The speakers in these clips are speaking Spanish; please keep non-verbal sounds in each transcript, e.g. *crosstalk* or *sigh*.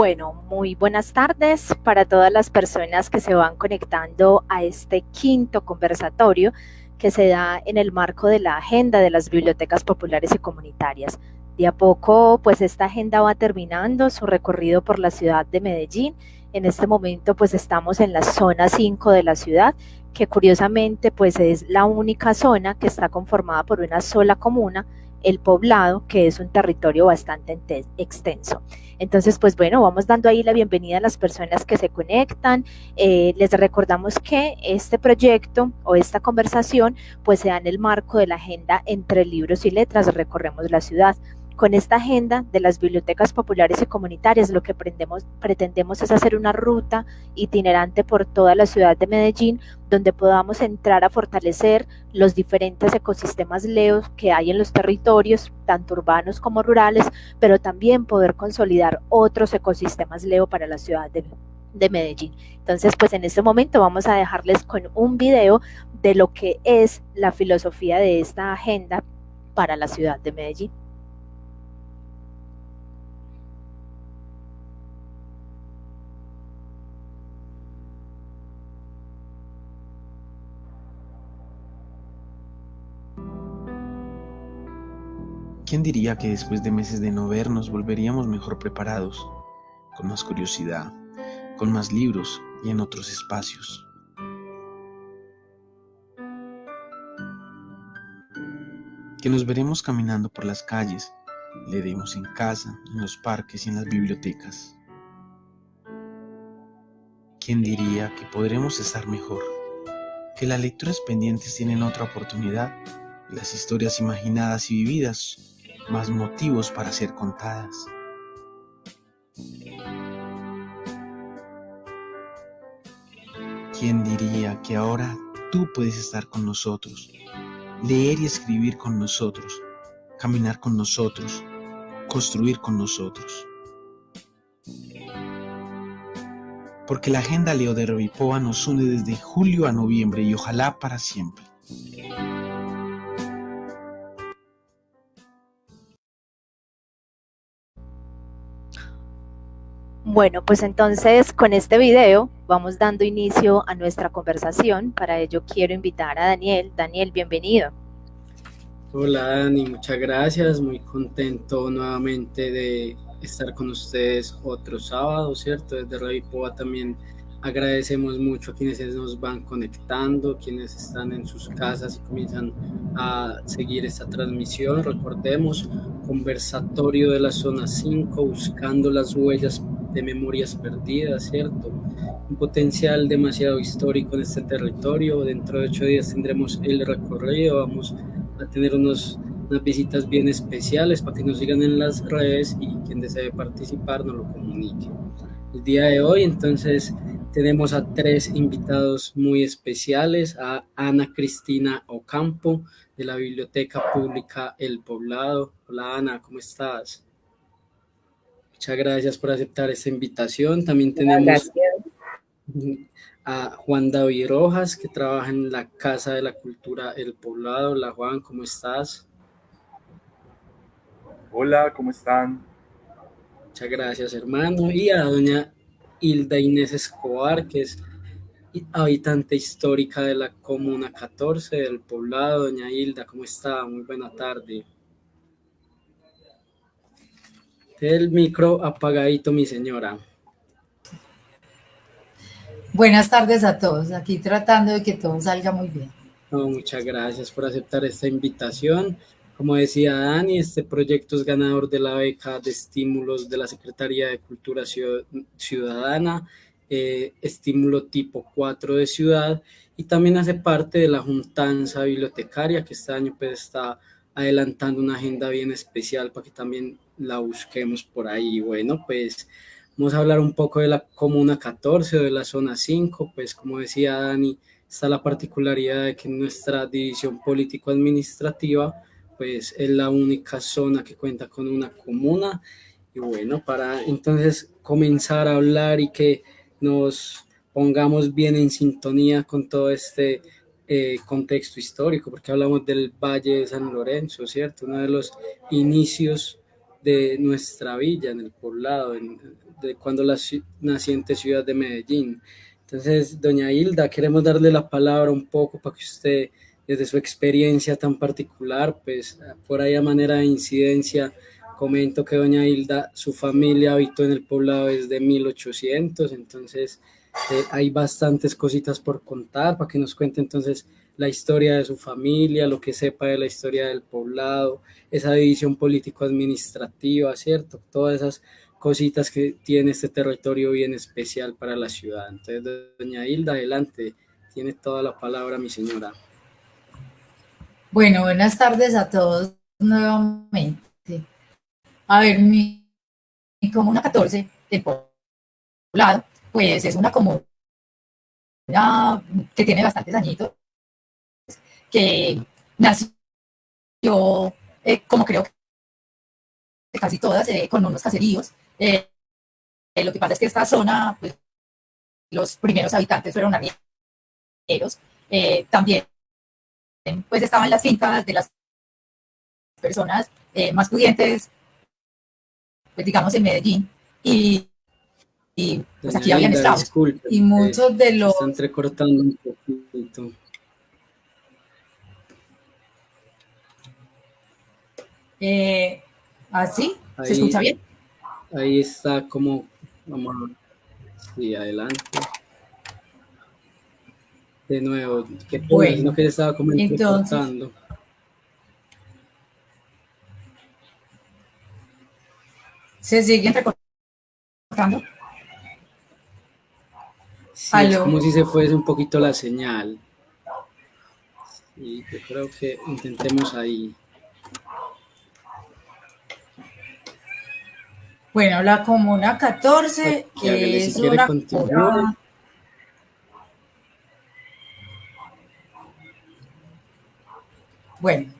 Bueno, muy buenas tardes para todas las personas que se van conectando a este quinto conversatorio que se da en el marco de la agenda de las bibliotecas populares y comunitarias. De a poco, pues esta agenda va terminando su recorrido por la ciudad de Medellín. En este momento, pues estamos en la zona 5 de la ciudad, que curiosamente, pues es la única zona que está conformada por una sola comuna, el poblado, que es un territorio bastante extenso. Entonces, pues bueno, vamos dando ahí la bienvenida a las personas que se conectan. Eh, les recordamos que este proyecto o esta conversación pues se da en el marco de la agenda entre libros y letras, recorremos la ciudad. Con esta agenda de las bibliotecas populares y comunitarias, lo que pretendemos es hacer una ruta itinerante por toda la ciudad de Medellín, donde podamos entrar a fortalecer los diferentes ecosistemas leos que hay en los territorios, tanto urbanos como rurales, pero también poder consolidar otros ecosistemas leo para la ciudad de, de Medellín. Entonces, pues en este momento vamos a dejarles con un video de lo que es la filosofía de esta agenda para la ciudad de Medellín. ¿Quién diría que después de meses de no vernos volveríamos mejor preparados, con más curiosidad, con más libros y en otros espacios? Que nos veremos caminando por las calles, leeremos en casa, en los parques y en las bibliotecas. ¿Quién diría que podremos estar mejor? Que las lecturas pendientes tienen otra oportunidad, las historias imaginadas y vividas más motivos para ser contadas. ¿Quién diría que ahora tú puedes estar con nosotros, leer y escribir con nosotros, caminar con nosotros, construir con nosotros? Porque la agenda Leo de Revipoa nos une desde julio a noviembre y ojalá para siempre. Bueno, pues entonces con este video vamos dando inicio a nuestra conversación. Para ello quiero invitar a Daniel. Daniel, bienvenido. Hola Dani, muchas gracias. Muy contento nuevamente de estar con ustedes otro sábado, ¿cierto? Desde Radio Poa también agradecemos mucho a quienes nos van conectando, quienes están en sus casas y comienzan a seguir esta transmisión. Recordemos, conversatorio de la zona 5, buscando las huellas de memorias perdidas, ¿cierto? Un potencial demasiado histórico en este territorio. Dentro de ocho días tendremos el recorrido, vamos a tener unos, unas visitas bien especiales para que nos sigan en las redes y quien desee participar nos lo comunique. El día de hoy, entonces, tenemos a tres invitados muy especiales, a Ana Cristina Ocampo, de la Biblioteca Pública El Poblado. Hola Ana, ¿cómo estás? Muchas gracias por aceptar esta invitación. También tenemos a Juan David Rojas, que trabaja en la Casa de la Cultura El Poblado. Hola Juan, ¿cómo estás? Hola, ¿cómo están? Muchas gracias, hermano. Y a doña Hilda Inés Escobar, que es habitante histórica de la Comuna 14 del Poblado. Doña Hilda, ¿cómo está? Muy buena tarde. El micro apagadito, mi señora. Buenas tardes a todos. Aquí tratando de que todo salga muy bien. muchas gracias por aceptar esta invitación. Como decía Dani, este proyecto es ganador de la beca de estímulos de la Secretaría de Cultura Ciudadana, eh, estímulo tipo 4 de ciudad, y también hace parte de la Juntanza Bibliotecaria, que este año pues, está adelantando una agenda bien especial para que también la busquemos por ahí. Bueno, pues vamos a hablar un poco de la Comuna 14 o de la Zona 5, pues como decía Dani, está la particularidad de que nuestra división político-administrativa pues es la única zona que cuenta con una comuna y bueno, para entonces comenzar a hablar y que nos pongamos bien en sintonía con todo este eh, contexto histórico, porque hablamos del Valle de San Lorenzo, ¿cierto? Uno de los inicios de nuestra villa, en el poblado, de cuando la naciente ciudad de Medellín. Entonces, doña Hilda, queremos darle la palabra un poco para que usted, desde su experiencia tan particular, pues por ahí a manera de incidencia, comento que doña Hilda, su familia habitó en el poblado desde 1800, entonces eh, hay bastantes cositas por contar para que nos cuente entonces la historia de su familia, lo que sepa de la historia del poblado, esa división político-administrativa, ¿cierto? Todas esas cositas que tiene este territorio bien especial para la ciudad. Entonces, doña Hilda, adelante, tiene toda la palabra mi señora. Bueno, buenas tardes a todos nuevamente. A ver, mi, comuna 14, el poblado, pues es una comuna que tiene bastantes añitos, que nació, eh, como creo que casi todas, eh, con unos caseríos, eh, lo que pasa es que esta zona, pues, los primeros habitantes fueron arrieros. También, pues, estaban las fincas de las personas más pudientes, pues, digamos, en Medellín. Y, pues aquí habían estado. y muchos de los... Está entrecortando un poquito. ¿Así? ¿Se escucha bien? Ahí está como, vamos sí, adelante. De nuevo, que bueno, que estaba como entonces, ¿Se sigue recortando? Sí, es como si se fuese un poquito la señal. Y yo creo que intentemos ahí. Bueno, la comuna 14 es una comuna... Bueno,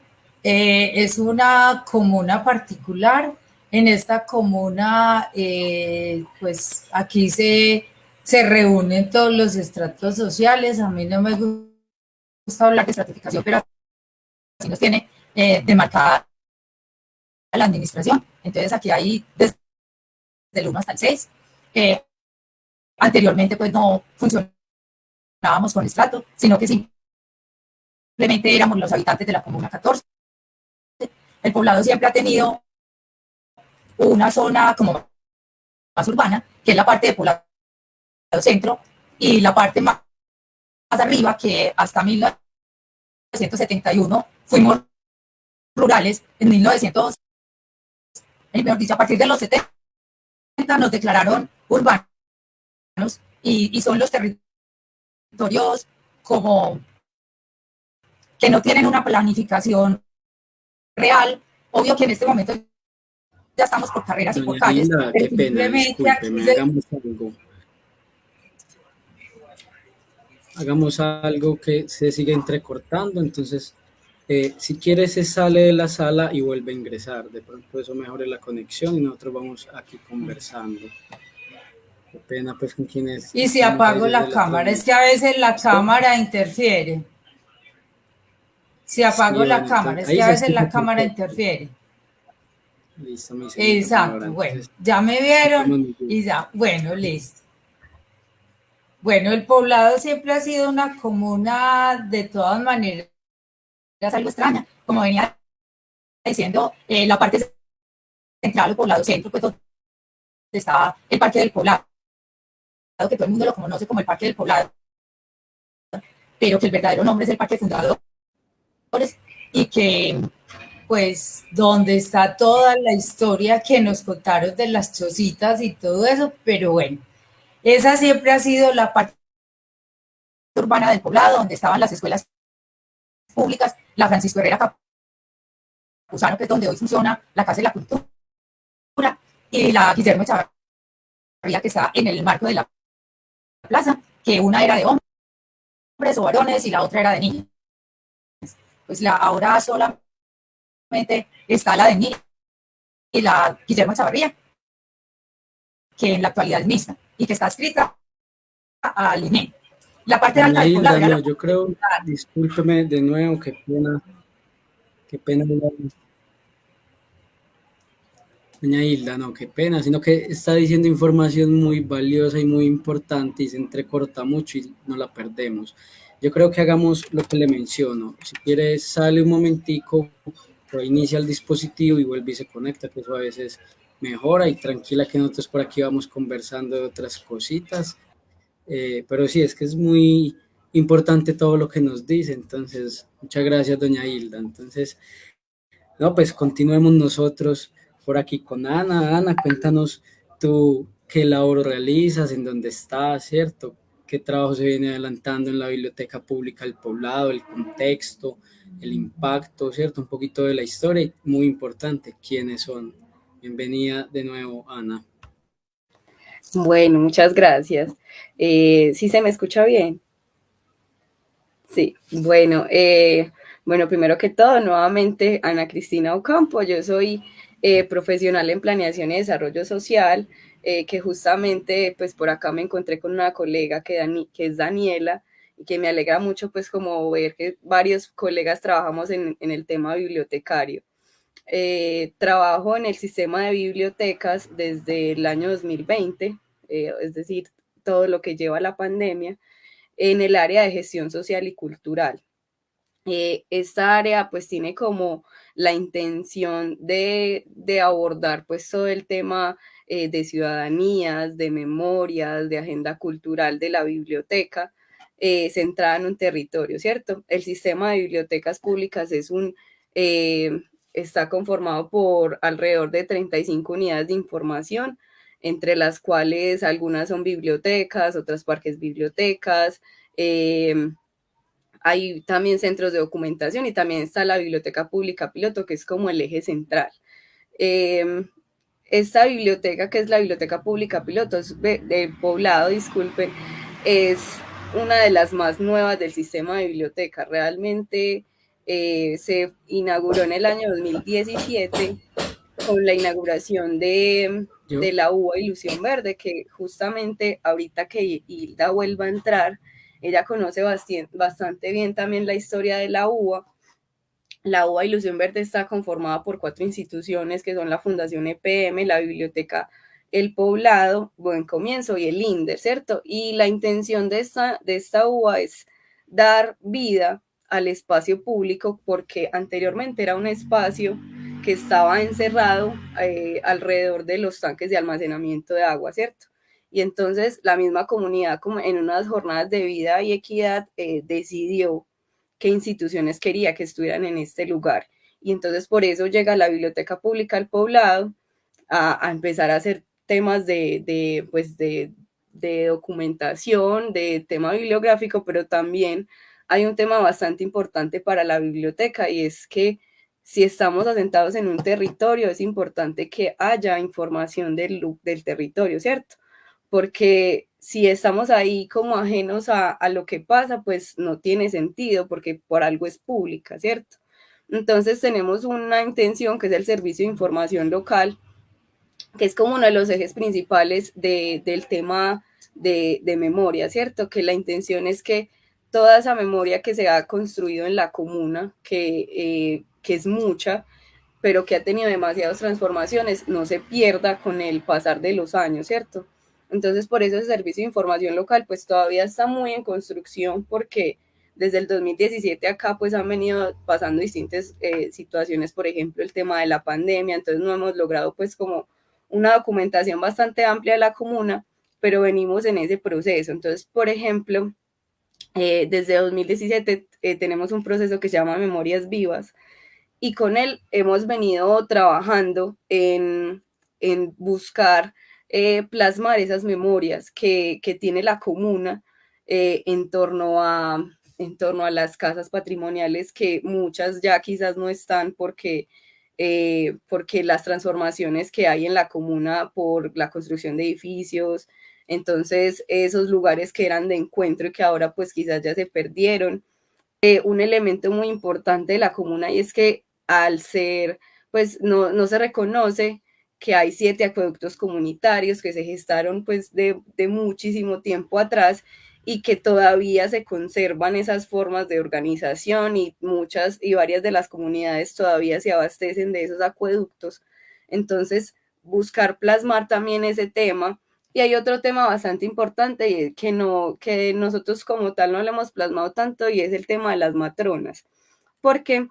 eh, es una comuna particular. En esta comuna, eh, pues aquí se, se reúnen todos los estratos sociales. A mí no me gusta hablar de estratificación, pero así nos tiene eh, demarcada la administración. Entonces aquí hay del 1 hasta el 6. anteriormente, pues no funcionábamos con estrato, sino que simplemente éramos los habitantes de la comuna 14. El poblado siempre ha tenido una zona como más urbana, que es la parte de poblado centro, y la parte más, más arriba, que hasta 1971 fuimos rurales, en 1900, mejor dicho, a partir de los 70 nos declararon urbanos y, son los territorios como que no tienen una planificación real. Obvio que en este momento ya estamos por carreras y por calles. hagamos algo. Hagamos algo que se sigue entrecortando, entonces eh, si quiere se sale de la sala y vuelve a ingresar. De pronto eso mejore la conexión y nosotros vamos aquí conversando. Qué pena pues con quienes... Y si apago la cámara, es que a veces la cámara interfiere. Si apago la cámara, es que a veces la cámara interfiere. Listo, mi Exacto, bueno, ya me vieron y ya, bueno, listo. Bueno, el poblado siempre ha sido una comuna de todas maneras algo extraña, como venía diciendo, eh, la parte central del poblado centro, pues donde estaba el Parque del Poblado, que todo el mundo lo conoce como el Parque del Poblado, pero que el verdadero nombre es el Parque Fundadores, y que pues donde está toda la historia que nos contaron de las chocitas y todo eso, pero bueno, esa siempre ha sido la parte urbana del poblado, donde estaban las escuelas públicas, la Francisco Herrera Capuzano, que es donde hoy funciona la Casa de la Cultura, y la Guillermo Echavarría, que está en el marco de la plaza, que una era de hombres o varones y la otra era de niños. Pues la, ahora solamente está la de niños y la Guillermo Echavarría, que en la actualidad es mixta y que está escrita al INE. La parte alta del yo creo, discúlpeme de nuevo, qué pena, qué pena. Doña Hilda, no, qué pena, sino que está diciendo información muy valiosa y muy importante y se entrecorta mucho y no la perdemos. Yo creo que hagamos lo que le menciono. Si quiere, sale un momentico, reinicia el dispositivo y vuelve y se conecta, que eso a veces mejora y tranquila que nosotros por aquí vamos conversando de otras cositas. Eh, pero sí, es que es muy importante todo lo que nos dice. Entonces, muchas gracias, doña Hilda. Entonces, no, pues continuemos nosotros por aquí con Ana. Ana, cuéntanos tú qué labor realizas, en dónde estás, ¿cierto? ¿Qué trabajo se viene adelantando en la Biblioteca Pública del Poblado, el contexto, el impacto, ¿cierto? Un poquito de la historia y muy importante, quiénes son. Bienvenida de nuevo, Ana. Bueno, muchas gracias. Eh, ¿Sí se me escucha bien? Sí, bueno, eh, bueno, primero que todo, nuevamente, Ana Cristina Ocampo, yo soy eh, profesional en planeación y desarrollo social, eh, que justamente pues por acá me encontré con una colega que, que es Daniela y que me alegra mucho pues como ver que varios colegas trabajamos en, en el tema bibliotecario. Eh, trabajo en el sistema de bibliotecas desde el año 2020, es decir, todo lo que lleva la pandemia, en el área de gestión social y cultural. esta área pues tiene como la intención de, abordar pues todo el tema eh, de ciudadanías, de memorias, de agenda cultural de la biblioteca, eh, centrada en un territorio, ¿cierto? El sistema de bibliotecas públicas es un, eh, está conformado por alrededor de 35 unidades de información, entre las cuales algunas son bibliotecas, otras parques bibliotecas, hay también centros de documentación y también está la Biblioteca Pública Piloto, que es como el eje central. Em, esta biblioteca, que es la Biblioteca Pública Piloto de, Poblado, disculpen, es una de las más nuevas del sistema de biblioteca. Realmente eh, se inauguró en el año 2017 con la inauguración de, de la UA Ilusión Verde, que justamente ahorita que Hilda vuelva a entrar, ella conoce bastante bien también la historia de la UBA. La UBA Ilusión Verde está conformada por cuatro instituciones que son la Fundación EPM, la Biblioteca El Poblado, Buen Comienzo y el INDER, ¿cierto? Y la intención de esta, de esta UBA es dar vida al espacio público porque anteriormente era un espacio que estaba encerrado eh, alrededor de los tanques de almacenamiento de agua, ¿cierto? Y entonces la misma comunidad, como en unas jornadas de vida y equidad, eh, decidió qué instituciones quería que estuvieran en este lugar. Y entonces por eso llega la Biblioteca Pública al Poblado a, empezar a hacer temas de, de pues de, de documentación, de tema bibliográfico, pero también hay un tema bastante importante para la biblioteca y es que si estamos asentados en un territorio, es importante que haya información del, del territorio, ¿cierto? porque si estamos ahí como ajenos a, lo que pasa, pues no tiene sentido, porque por algo es pública, ¿cierto? Entonces tenemos una intención que es el servicio de información local, que es como uno de los ejes principales del tema de, memoria, ¿cierto? Que la intención es que toda esa memoria que se ha construido en la comuna, que, eh, que es mucha, pero que ha tenido demasiadas transformaciones, no se pierda con el pasar de los años, ¿cierto? Entonces, por eso ese servicio de información local, pues todavía está muy en construcción porque desde el 2017 acá, pues han venido pasando distintas eh, situaciones, por ejemplo, el tema de la pandemia, entonces no hemos logrado pues como una documentación bastante amplia de la comuna, pero venimos en ese proceso. Entonces, por ejemplo, eh, desde 2017 eh, tenemos un proceso que se llama Memorias Vivas y con él hemos venido trabajando en, en buscar eh, plasmar esas memorias que, tiene la comuna eh, en, torno a, en torno a las casas patrimoniales que muchas ya quizás no están porque, eh, porque las transformaciones que hay en la comuna por la construcción de edificios, entonces esos lugares que eran de encuentro y que ahora pues quizás ya se perdieron. un elemento muy importante de la comuna y es que al ser, pues no, no se reconoce que hay siete acueductos comunitarios que se gestaron pues de, muchísimo tiempo atrás y que todavía se conservan esas formas de organización y muchas y varias de las comunidades todavía se abastecen de esos acueductos. Entonces, buscar plasmar también ese tema. Y hay otro tema bastante importante que, no, que nosotros como tal no le hemos plasmado tanto y es el tema de las matronas, porque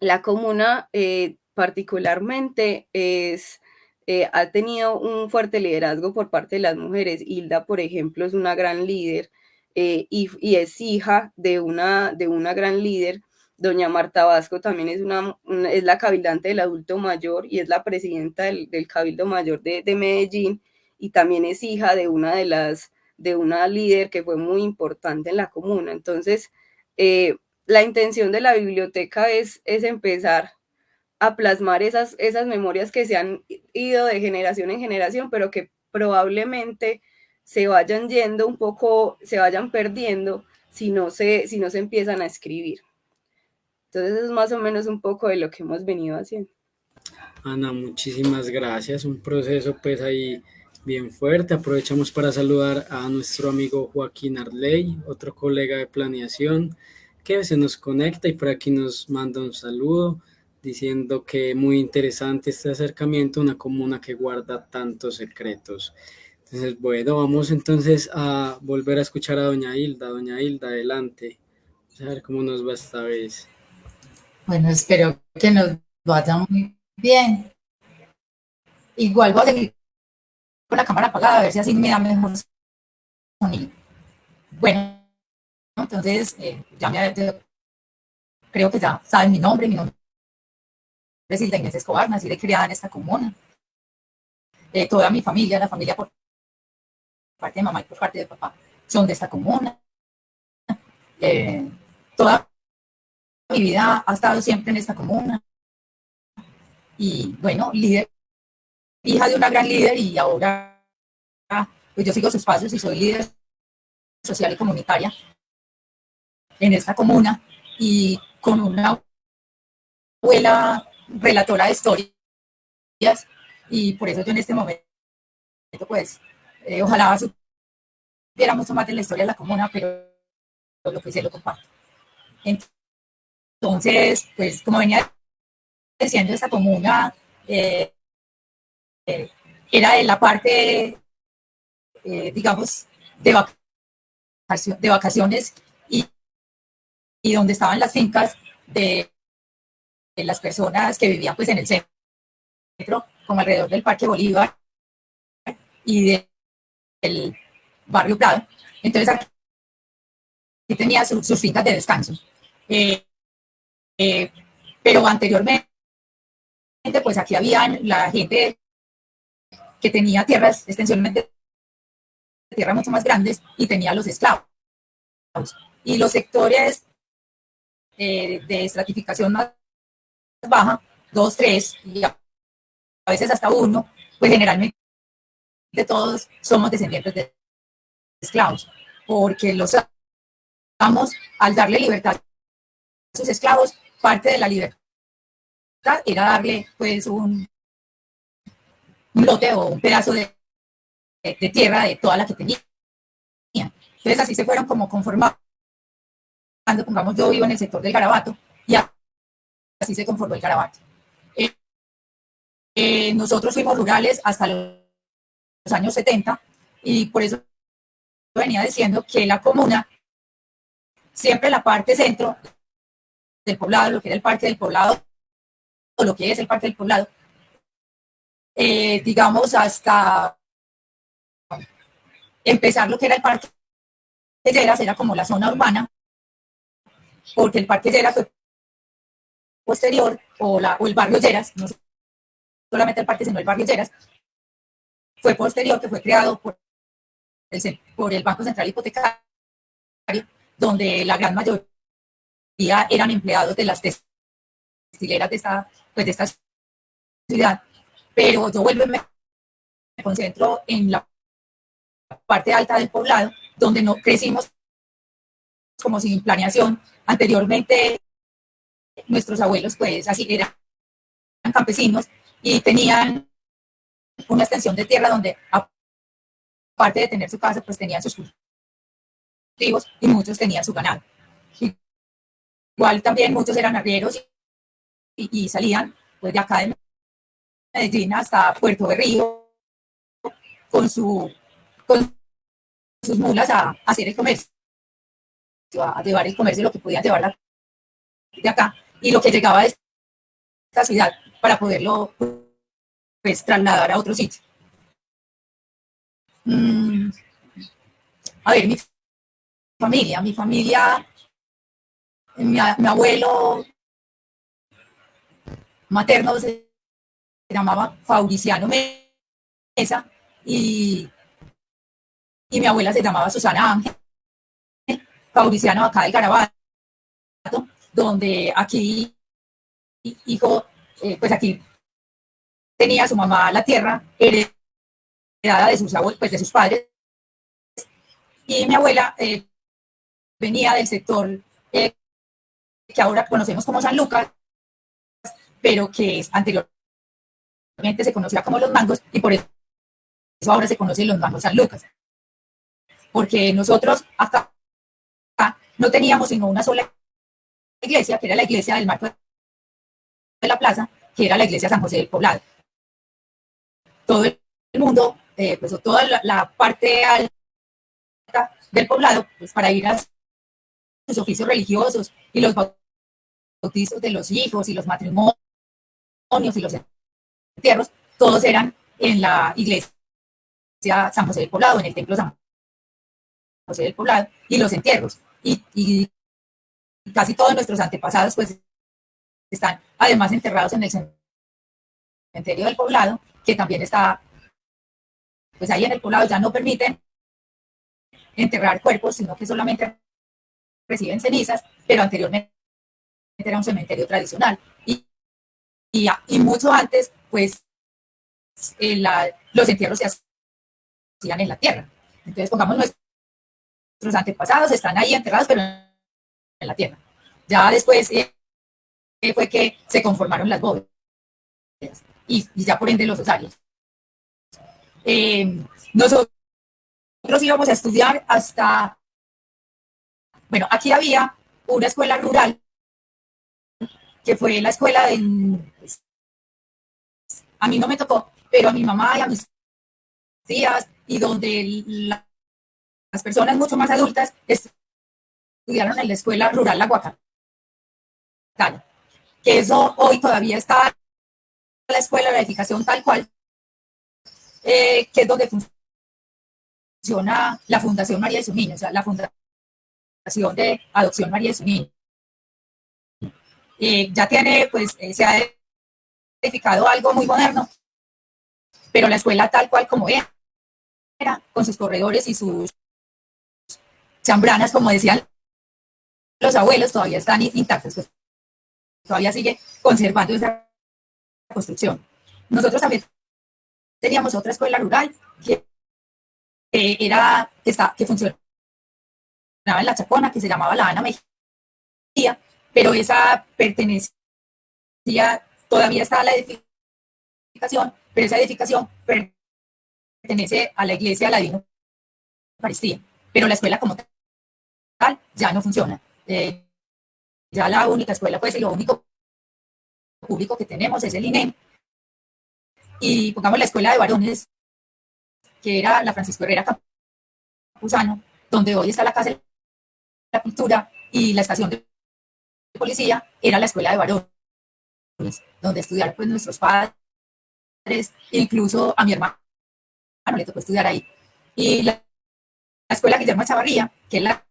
la comuna eh, particularmente es, eh, ha tenido un fuerte liderazgo por parte de las mujeres. Hilda, por ejemplo, es una gran líder eh, y, es hija de una, de una gran líder. Doña Marta Vasco también es, una, es la cabildante del adulto mayor y es la presidenta del, Cabildo Mayor de, Medellín y también es hija de una de las de una líder que fue muy importante en la comuna. Entonces, eh, la intención de la biblioteca es, es empezar a plasmar esas, esas memorias que se han ido de generación en generación, pero que probablemente se vayan yendo un poco, se vayan perdiendo si no se, si no se empiezan a escribir. Entonces es más o menos un poco de lo que hemos venido haciendo. Ana, muchísimas gracias. Un proceso pues ahí bien fuerte. Aprovechamos para saludar a nuestro amigo Joaquín Arley, otro colega de planeación que se nos conecta y por aquí nos manda un saludo diciendo que muy interesante este acercamiento a una comuna que guarda tantos secretos. Entonces, bueno, vamos entonces a volver a escuchar a doña Hilda. Doña Hilda, adelante. Vamos a ver cómo nos va esta vez. Bueno, espero que nos vaya muy bien. Igual voy a seguir con la cámara apagada, a ver si así me da mejor sonido. Bueno, entonces, eh, ya me creo que ya saben mi nombre, mi nombre es Hilda Inés Escobar, nací de criada en esta comuna. Eh, toda mi familia, la familia por parte de mamá y por parte de papá, son de esta comuna. Eh, toda mi vida ha estado siempre en esta comuna. Y bueno, líder, hija de una gran líder y ahora pues yo sigo sus pasos y soy líder social y comunitaria en esta comuna y con una abuela relatora de historias y por eso yo en este momento pues eh, ojalá supiera mucho más de la historia de la comuna, pero lo que sé lo comparto. Entonces, pues como venía diciendo, esta comuna eh, eh, era de la parte, digamos, de, vacaciones, de vacaciones y, y donde estaban las fincas de, las personas que vivían pues en el centro, como alrededor del Parque Bolívar y de el barrio Prado. Entonces aquí tenía sus fincas de descanso. Eh, eh, pero anteriormente, pues aquí habían la gente que tenía tierras, extensionalmente tierras mucho más grandes y tenía los esclavos. Y los sectores eh, de estratificación más baja, dos, tres, y a veces hasta uno, pues generalmente todos somos descendientes de esclavos, porque los amos, al darle libertad a sus esclavos, parte de la libertad era darle pues un, un lote o un pedazo de, tierra de toda la que tenía. Entonces así se fueron como conformando. Pongamos, yo vivo en el sector del Garabato y así se conformó el Garabato. Eh, eh, nosotros fuimos rurales hasta los años 70 y por eso venía diciendo que la comuna, siempre la parte centro del poblado, lo que era el parque del poblado, o lo que es el parque del poblado, eh, digamos hasta empezar lo que era el parque de Lleras, era como la zona urbana, porque el parque Lleras fue posterior, o, la, o el barrio Lleras, no solamente el parque, sino el barrio Lleras, fue posterior, que fue creado por el, por el Banco Central Hipotecario, donde la gran mayoría eran empleados de las textileras de esta, pues de esta ciudad. Pero yo vuelvo y me concentro en la parte alta del poblado, donde no crecimos como sin planeación. Anteriormente, nuestros abuelos, pues así eran campesinos y tenían una extensión de tierra donde, aparte de tener su casa, pues tenían sus cultivos y muchos tenían su ganado. Igual también muchos eran arrieros y, salían pues de acá de Medellín hasta Puerto Berrío con, su, con sus mulas a, hacer el comercio, a llevar el comercio, lo que podían llevar de acá y lo que llegaba de esta ciudad para poderlo pues, trasladar a otro sitio. Mm, a ver, mi familia, mi familia, mi, abuelo materno se llamaba Fauriciano Mesa y, y mi abuela se llamaba Susana Ángel, Fauriciano acá del Carabato, donde aquí, hijo, eh, pues aquí tenía su mamá la tierra heredada de sus abuelos, pues de sus padres, y mi abuela eh, venía del sector eh, que ahora conocemos como San Lucas, pero que se conocía como Los Mangos, y por eso ahora se conocen Los Mangos San Lucas. Porque nosotros acá no teníamos sino una sola iglesia, que era la iglesia del marco de la plaza, que era la iglesia San José del Poblado. Todo el mundo, eh, pues toda la, parte alta del poblado, pues para ir a sus oficios religiosos y los bautizos de los hijos y los matrimonios y los entierros, todos eran en la iglesia San José del Poblado, en el templo San José del Poblado, y los entierros. y casi todos nuestros antepasados pues están además enterrados en el cementerio del poblado, que también está, pues ahí en el poblado ya no permiten enterrar cuerpos, sino que solamente reciben cenizas, pero anteriormente era un cementerio tradicional. Y, y, mucho antes, pues, los entierros se hacían en la tierra. Entonces, pongamos nuestros antepasados, están ahí enterrados, pero en la tierra. Ya después eh, fue que se conformaron las bóvedas y, ya por ende los osarios. Eh, nosotros íbamos a estudiar hasta, bueno, aquí había una escuela rural que fue la escuela de, a mí no me tocó, pero a mi mamá y a mis tías y donde las personas mucho más adultas estudiaron en la escuela rural La Guacatana, que eso hoy todavía está la escuela, la edificación tal cual, eh, que es donde funciona la Fundación María de su Niño, o sea, la Fundación de Adopción María de su Niño. Eh, ya tiene, pues, eh, se ha edificado algo muy moderno, pero la escuela tal cual como era, con sus corredores y sus chambranas, como decían los abuelos todavía están intactos, pues, todavía sigue conservando esa construcción. Nosotros también teníamos otra escuela rural que, era, que, está, que funcionaba en la Chacona, que se llamaba La Ana Mejía, pero esa pertenecía, todavía está la edificación, pero esa edificación pertenece a la iglesia de la Divina Eucaristía, pero la escuela como tal ya no funciona. Eh, ya la única escuela, pues, y lo único público que tenemos es el INEM. Y pongamos la escuela de varones, que era la Francisco Herrera Campuzano, donde hoy está la Casa de la Cultura y la estación de policía, era la escuela de varones, donde estudiaron pues, nuestros padres, incluso a mi hermano le tocó estudiar ahí. Y la, la escuela Guillermo Chavarría, que es la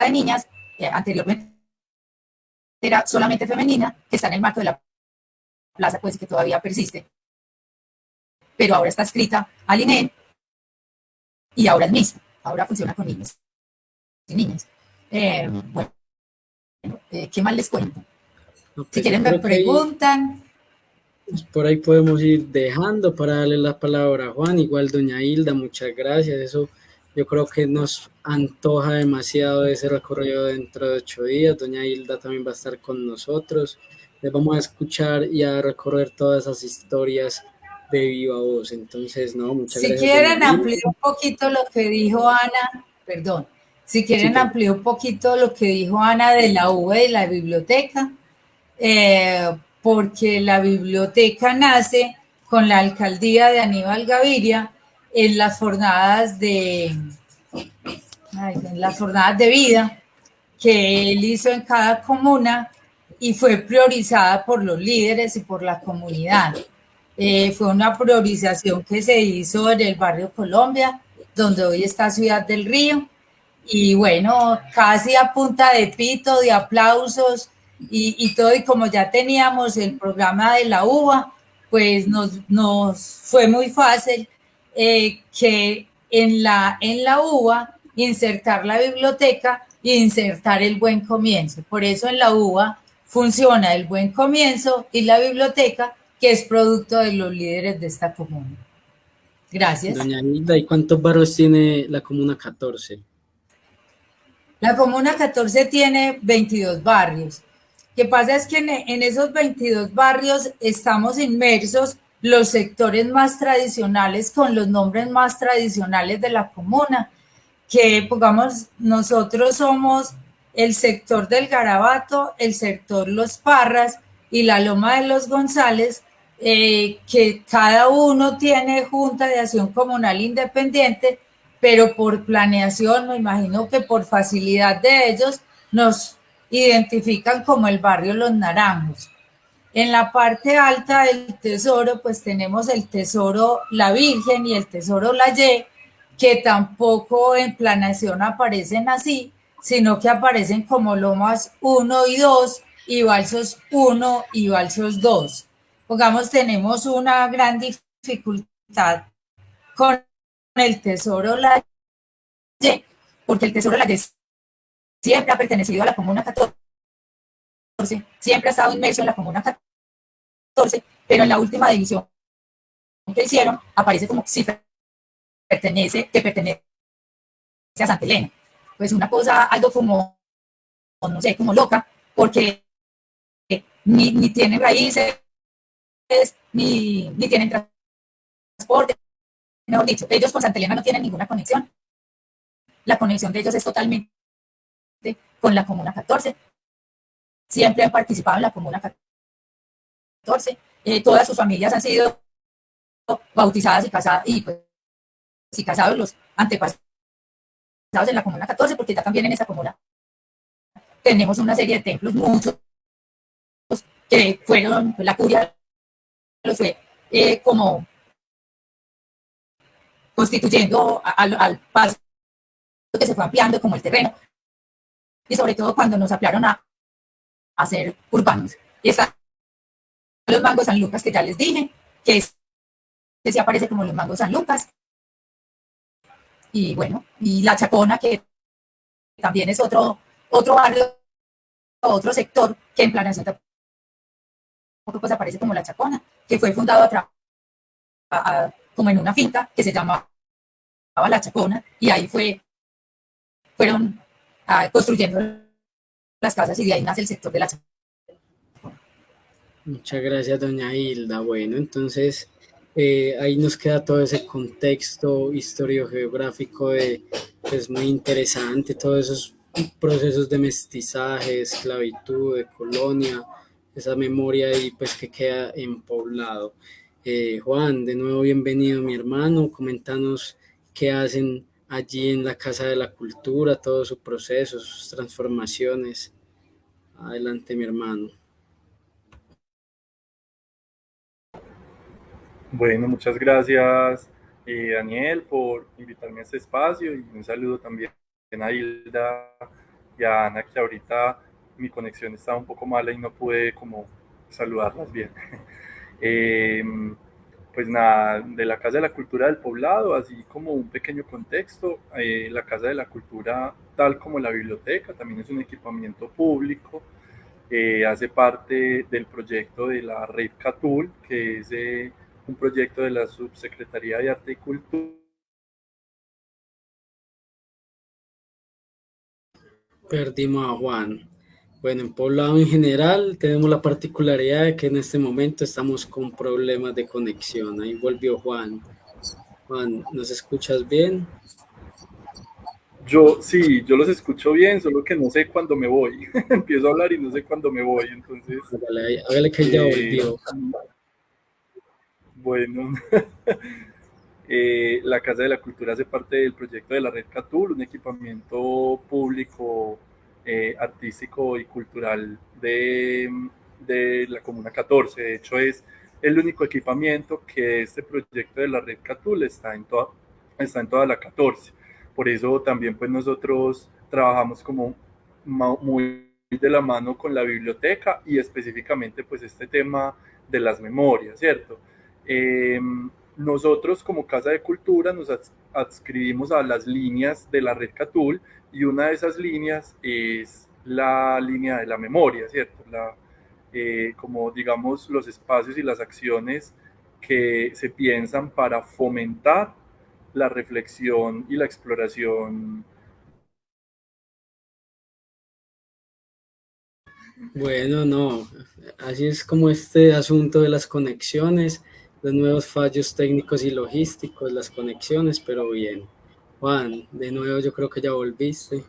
de niñas, anteriormente era solamente femenina, que está en el marco de la plaza, pues que todavía persiste. Pero ahora está escrita al INE y ahora es mixta, ahora funciona con niños y niñas. Eh, bueno, eh, ¿qué más les cuento? Si pues quieren me preguntan. Pues por ahí podemos ir dejando para darle la palabra a Juan. Igual, doña Hilda, muchas gracias. Eso yo creo que nos antoja demasiado ese recorrido dentro de ocho días. Doña Hilda también va a estar con nosotros. Les vamos a escuchar y a recorrer todas esas historias de viva voz. Entonces, no, muchas si gracias. Si quieren ampliar un poquito lo que dijo Ana, perdón, si quieren ampliar un poquito lo que dijo Ana de la U y la biblioteca, eh, porque la biblioteca nace con la alcaldía de Aníbal Gaviria en las jornadas de, en las jornadas de vida que él hizo en cada comuna y fue priorizada por los líderes y por la comunidad. Eh, fue una priorización que se hizo en el barrio Colombia, donde hoy está Ciudad del Río. Y bueno, casi a punta de pito, de aplausos y, todo. Y como ya teníamos el programa de la UBA, pues nos, nos fue muy fácil eh, que en la, en la UBA insertar la biblioteca e insertar el buen comienzo. Por eso en la UBA funciona el buen comienzo y la biblioteca que es producto de los líderes de esta comuna. Gracias. Doña Hilda, ¿y cuántos barrios tiene la comuna 14? La comuna 14 tiene 22 barrios. Que pasa es que en, esos 22 barrios estamos inmersos los sectores más tradicionales con los nombres más tradicionales de la comuna, que pongamos, nosotros somos el sector del Garabato, el sector Los Parras y la Loma de los González, eh, que cada uno tiene junta de acción comunal independiente, pero por planeación, me imagino que por facilidad de ellos, nos identifican como el barrio Los Naranjos. En la parte alta del tesoro, pues tenemos el tesoro La Virgen y el tesoro La Y, que tampoco en planeación aparecen así, sino que aparecen como lomas 1 y 2 y balsos 1 y balsos 2 pongamos, tenemos una gran dificultad con el Tesoro La Y, porque el Tesoro La Y siempre ha pertenecido a la Comuna 14, siempre ha estado inmerso en la Comuna 14, pero en la última división que hicieron aparece como si pertenece, que pertenece a Santa Elena. Pues una cosa, algo como, no sé, como loca, porque ni, ni tiene raíces, ni, ni tienen transporte. Mejor dicho, ellos con Santa Elena no tienen ninguna conexión. La conexión de ellos es totalmente con la Comuna 14. Siempre han participado en la Comuna 14. Eh, todas sus familias han sido bautizadas y casadas, y pues, y casados los antepasados en la Comuna 14, porque ya también en esa comuna tenemos una serie de templos, muchos, que fueron la curia fue eh, como constituyendo al, al paso que se fue ampliando como el terreno y sobre todo cuando nos ampliaron a, ser urbanos. Y están los mangos San Lucas que ya les dije, que, es, que se aparece como los mangos San Lucas. Y bueno, y la Chacona, que también es otro, otro barrio, otro sector que en planeación pues aparece como la Chacona, que fue fundado a, como en una finca que se llamaba La Chacona, y ahí fue, fueron construyendo las casas y de ahí nace el sector de la. Muchas gracias, doña Hilda. Bueno, entonces eh, ahí nos queda todo ese contexto historiogeográfico de, pues muy interesante, todos esos procesos de mestizaje, esclavitud, de colonia, esa memoria y pues que queda en poblado. Eh, Juan, de nuevo bienvenido mi hermano, comentanos qué hacen allí en la Casa de la Cultura, todo su proceso, sus transformaciones. Adelante mi hermano. Bueno, muchas gracias eh, Daniel por invitarme a este espacio y un saludo también a Hilda y a Ana que ahorita mi conexión estaba un poco mala y no pude como saludarlas bien. *laughs* Em, pues nada, de la Casa de la Cultura del Poblado, así como un pequeño contexto, eh, la Casa de la Cultura, tal como la biblioteca, también es un equipamiento público, eh, hace parte del proyecto de la Red Catul, que es eh, un proyecto de la Subsecretaría de Arte y Cultura. Perdimos a Juan. Bueno, en Poblado en general tenemos la particularidad de que en este momento estamos con problemas de conexión. Ahí volvió Juan. Juan, ¿nos escuchas bien? Yo sí, yo los escucho bien, solo que no sé cuándo me voy. *laughs* Empiezo a hablar y no sé cuándo me voy, entonces... Hágale, hágale que ya eh, volvió. Bueno, *laughs* eh, la Casa de la Cultura hace parte del proyecto de la Red Catul, un equipamiento público, eh, artístico y cultural de, de la Comuna 14. De hecho, es el único equipamiento que este proyecto de la Red Catul está en toda, está en toda la 14. Por eso también pues nosotros trabajamos como muy de la mano con la biblioteca y específicamente pues este tema de las memorias, ¿cierto? Em, nosotros como Casa de Cultura nos adscribimos a las líneas de la red Catul y una de esas líneas es la línea de la memoria, ¿cierto? La, eh, como digamos los espacios y las acciones que se piensan para fomentar la reflexión y la exploración Bueno, no, así es como este asunto de las conexiones, los nuevos fallos técnicos y logísticos, las conexiones, pero bien. Juan, de nuevo yo creo que ya volviste.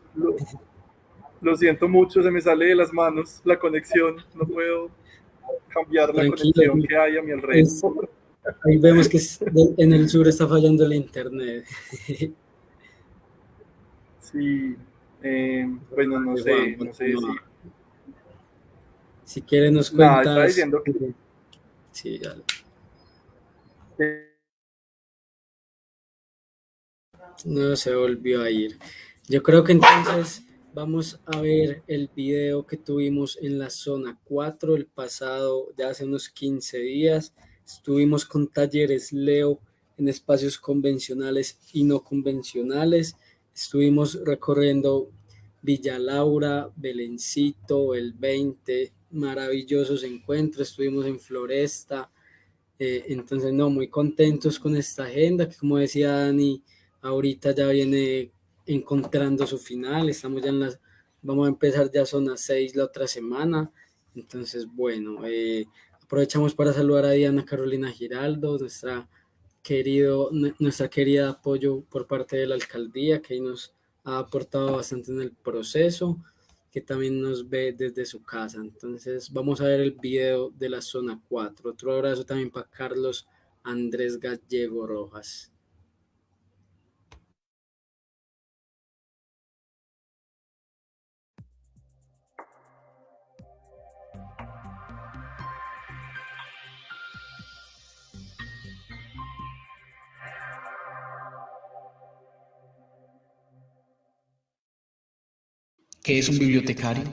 Lo, siento mucho, se me sale de las manos la conexión, no puedo cambiar la conexión que hay a mi alrededor. ahí vemos que en el sur está fallando el internet. *laughs* Sí, eh, bueno, no sé, no sé si si quieres nos cuentas. No, diciendo que... Sí, dale. No se volvió a ir. Yo creo que entonces vamos a ver el video que tuvimos en la zona 4 el pasado, de hace unos 15 días. Estuvimos con talleres Leo en espacios convencionales y no convencionales. Estuvimos recorriendo Villa Laura, Belencito, el 20, maravillosos encuentros, estuvimos en Floresta, eh, entonces no, muy contentos con esta agenda, que como decía Dani, ahorita ya viene encontrando su final, estamos ya en las, vamos a empezar ya zona 6 la otra semana, entonces bueno, eh, aprovechamos para saludar a Diana Carolina Giraldo, nuestra querido, nuestra querida apoyo por parte de la alcaldía, que nos ha aportado bastante en el proceso que también nos ve desde su casa. Entonces vamos a ver el video de la zona 4. Otro abrazo también para Carlos Andrés Gallego Rojas. ¿Qué es un bibliotecario?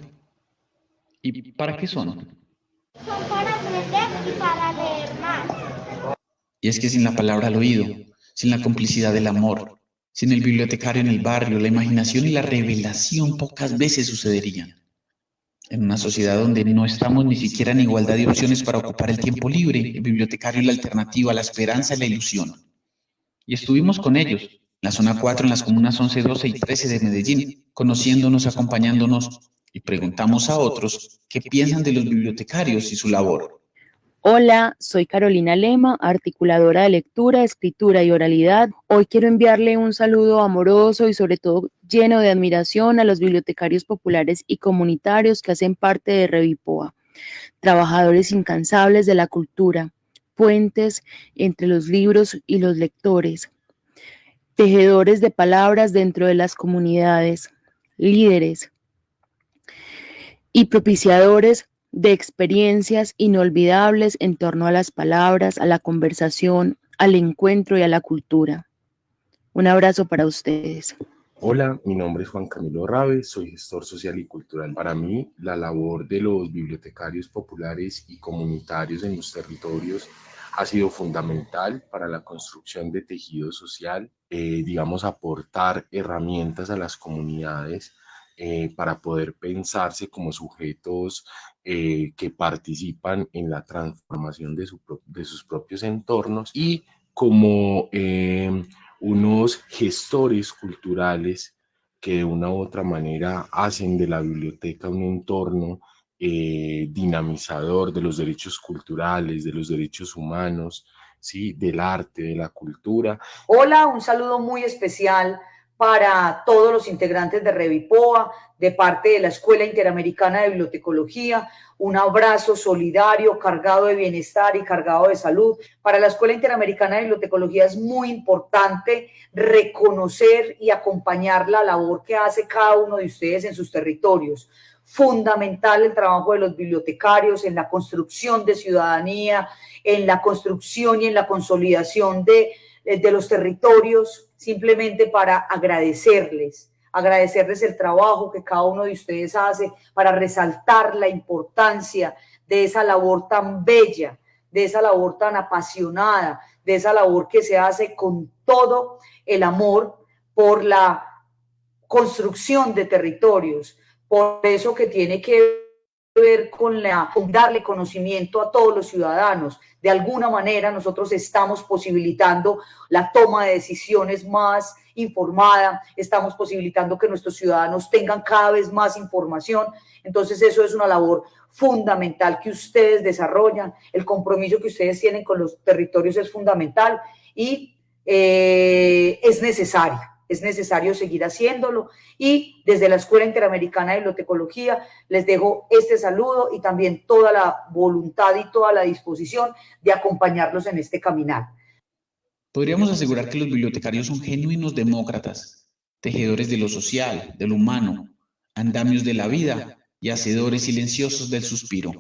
¿Y para qué son? Son para aprender y para leer más. Y es que sin la palabra al oído, sin la complicidad del amor, sin el bibliotecario en el barrio, la imaginación y la revelación pocas veces sucederían. En una sociedad donde no estamos ni siquiera en igualdad de opciones para ocupar el tiempo libre, el bibliotecario es la alternativa, la esperanza y la ilusión. Y estuvimos con ellos, la zona 4 en las comunas 11, 12 y 13 de Medellín, conociéndonos, acompañándonos y preguntamos a otros qué piensan de los bibliotecarios y su labor. Hola, soy Carolina Lema, articuladora de lectura, escritura y oralidad. Hoy quiero enviarle un saludo amoroso y sobre todo lleno de admiración a los bibliotecarios populares y comunitarios que hacen parte de Revipoa, trabajadores incansables de la cultura, puentes entre los libros y los lectores, tejedores de palabras dentro de las comunidades, líderes y propiciadores de experiencias inolvidables en torno a las palabras, a la conversación, al encuentro y a la cultura. Un abrazo para ustedes. Hola, mi nombre es Juan Camilo Rabe, soy gestor social y cultural. Para mí, la labor de los bibliotecarios populares y comunitarios en los territorios ha sido fundamental para la construcción de tejido social, eh, digamos, aportar herramientas a las comunidades eh, para poder pensarse como sujetos eh, que participan en la transformación de, de, sus propios entornos y como unos gestores culturales que de una u otra manera hacen de la biblioteca un entorno eh, dinamizador de los derechos culturales, de los derechos humanos, ¿sí? del arte, de la cultura. Hola, un saludo muy especial para todos los integrantes de Revipoa, de parte de la Escuela Interamericana de Bibliotecología, un abrazo solidario, cargado de bienestar y cargado de salud. Para la Escuela Interamericana de Bibliotecología es muy importante reconocer y acompañar la labor que hace cada uno de ustedes en sus territorios. Fundamental el trabajo de los bibliotecarios en la construcción de ciudadanía, en la construcción y en la consolidación de, de los territorios, simplemente para agradecerles agradecerles el trabajo que cada uno de ustedes hace para resaltar la importancia de esa labor tan bella, de esa labor tan apasionada, de esa labor que se hace con todo el amor por la construcción de territorios, por eso que tiene que ver con, la, darle conocimiento a todos los ciudadanos. De alguna manera nosotros estamos posibilitando la toma de decisiones más informada, estamos posibilitando que nuestros ciudadanos tengan cada vez más información. Entonces eso es una labor fundamental que ustedes desarrollan, el compromiso que ustedes tienen con los territorios es fundamental y eh, es necesario es necesario seguir haciéndolo. Y desde la Escuela Interamericana de Bibliotecología les dejo este saludo y también toda la voluntad y toda la disposición de acompañarlos en este caminar. Podríamos asegurar que los bibliotecarios son genuinos demócratas, tejedores de lo social, de lo humano, andamios de la vida y hacedores silenciosos del suspiro.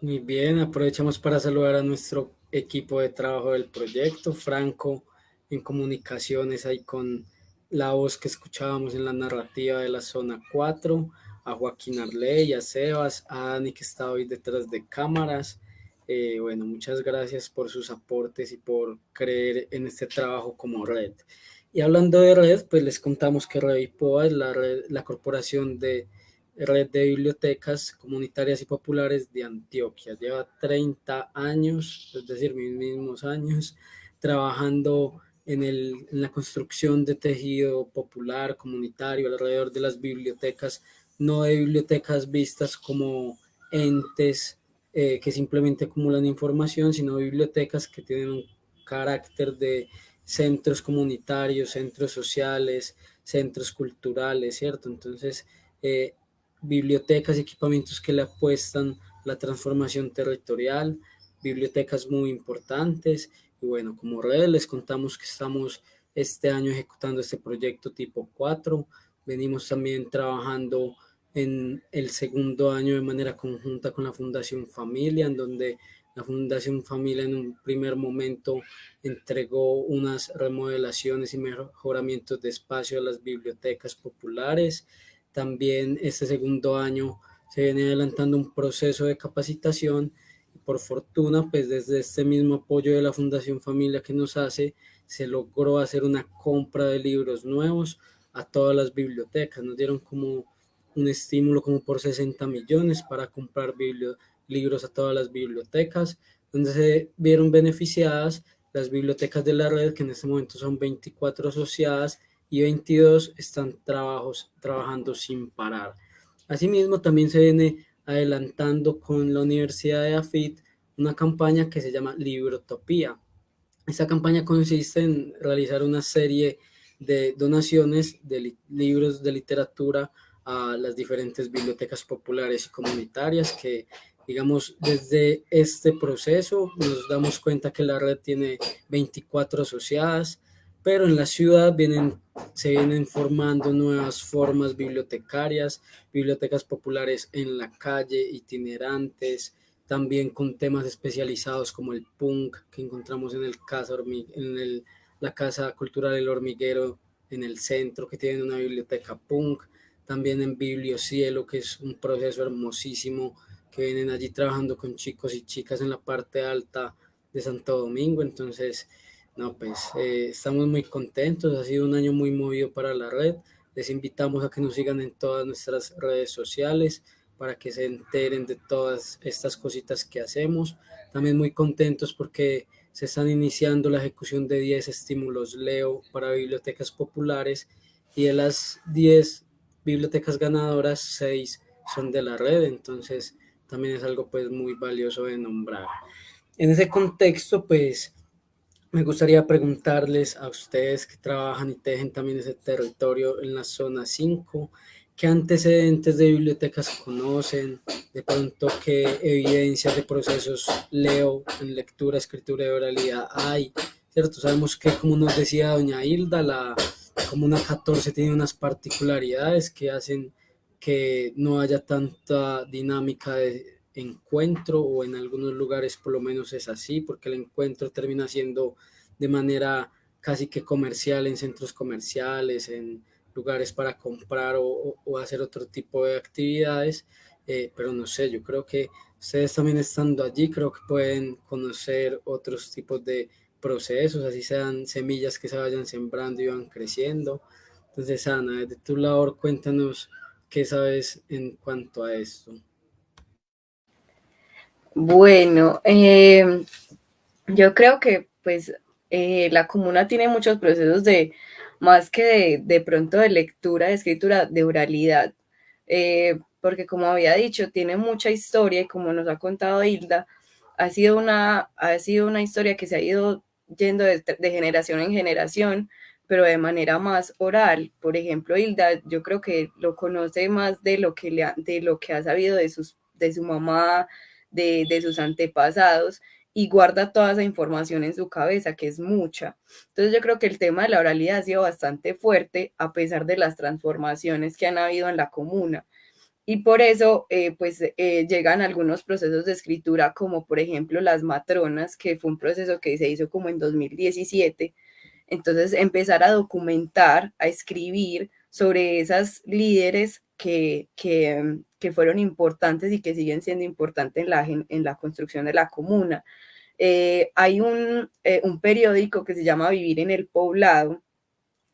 Muy bien, aprovechamos para saludar a nuestro equipo de trabajo del proyecto, Franco en comunicaciones ahí con la voz que escuchábamos en la narrativa de la zona 4, a Joaquín Arley, a Sebas, a Dani que está hoy detrás de cámaras. Eh, bueno, muchas gracias por sus aportes y por creer en este trabajo como red. Y hablando de red, pues les contamos que Revipoa es la, red, la corporación de Red de Bibliotecas Comunitarias y Populares de Antioquia. Lleva 30 años, es decir, mis mismos años, trabajando en, el, en la construcción de tejido popular, comunitario, alrededor de las bibliotecas, no de bibliotecas vistas como entes eh, que simplemente acumulan información, sino bibliotecas que tienen un carácter de centros comunitarios, centros sociales, centros culturales, ¿cierto? Entonces, eh, bibliotecas y equipamientos que le apuestan la transformación territorial, bibliotecas muy importantes. Y bueno, como red les contamos que estamos este año ejecutando este proyecto tipo 4, venimos también trabajando en el segundo año de manera conjunta con la Fundación Familia, en donde la Fundación Familia en un primer momento entregó unas remodelaciones y mejoramientos de espacio a las bibliotecas populares también este segundo año se viene adelantando un proceso de capacitación y por fortuna, pues desde este mismo apoyo de la Fundación Familia que nos hace, se logró hacer una compra de libros nuevos a todas las bibliotecas. Nos dieron como un estímulo como por 60 millones para comprar libros a todas las bibliotecas, donde se vieron beneficiadas las bibliotecas de la red, que en este momento son 24 asociadas y 22 están trabajos, trabajando sin parar. Asimismo, también se viene adelantando con la Universidad de AFIT una campaña que se llama Librotopía. Esta campaña consiste en realizar una serie de donaciones de libros de literatura a las diferentes bibliotecas populares y comunitarias que digamos, desde este proceso nos damos cuenta que la red tiene 24 asociadas, pero en la ciudad vienen, se vienen formando nuevas formas bibliotecarias, bibliotecas populares en la calle, itinerantes, también con temas especializados como el punk que encontramos en, el casa, en el, la Casa Cultural El Hormiguero en el centro, que tiene una biblioteca punk, también en Bibliocielo, que es un proceso hermosísimo, que vienen allí trabajando con chicos y chicas en la parte alta de Santo Domingo, entonces no, pues eh, estamos muy contentos, ha sido un año muy movido para la red. Les invitamos a que nos sigan en todas nuestras redes sociales para que se enteren de todas estas cositas que hacemos. También muy contentos porque se están iniciando la ejecución de 10 estímulos Leo para bibliotecas populares y de las 10 bibliotecas ganadoras, 6 son de la red, entonces también es algo pues muy valioso de nombrar. en ese contexto, pues me gustaría preguntarles a ustedes que trabajan y tejen también ese territorio en la zona 5, ¿qué antecedentes de bibliotecas conocen? De pronto, ¿qué evidencias de procesos leo en lectura, escritura y oralidad hay? ¿Cierto? Sabemos que, como nos decía doña Hilda, la Comuna 14 tiene unas particularidades que hacen que no haya tanta dinámica de encuentro o en algunos lugares por lo menos es así, porque el encuentro termina siendo de manera casi que comercial en centros comerciales, en lugares para comprar o, hacer otro tipo de actividades, eh, pero no sé, yo creo que ustedes también estando allí, creo que pueden conocer otros tipos de procesos, así sean semillas que se vayan sembrando y van creciendo. Entonces, Ana, desde tu labor, cuéntanos qué sabes en cuanto a esto. Bueno, em, yo creo que pues eh, la comuna tiene muchos procesos de, más que de, pronto de lectura, de escritura, de oralidad, eh, porque como había dicho, tiene mucha historia y como nos ha contado Hilda, ha sido una, ha sido una historia que se ha ido yendo de, generación en generación, pero de manera más oral. Por ejemplo, Hilda, yo creo que lo conoce más de lo que, le de lo que ha sabido de, sus, de su mamá, de, sus antepasados y guarda toda esa información en su cabeza, que es mucha. Entonces yo creo que el tema de la oralidad ha sido bastante fuerte a pesar de las transformaciones que han habido en la comuna. Y por eso, eh, pues, eh, llegan algunos procesos de escritura, como por ejemplo las matronas, que fue un proceso que se hizo como en 2017. Entonces, empezar a documentar, a escribir sobre esas líderes que, que, que fueron importantes y que siguen siendo importantes en la, en la construcción de la comuna. Eh, hay un, eh, un periódico que se llama Vivir en el Poblado,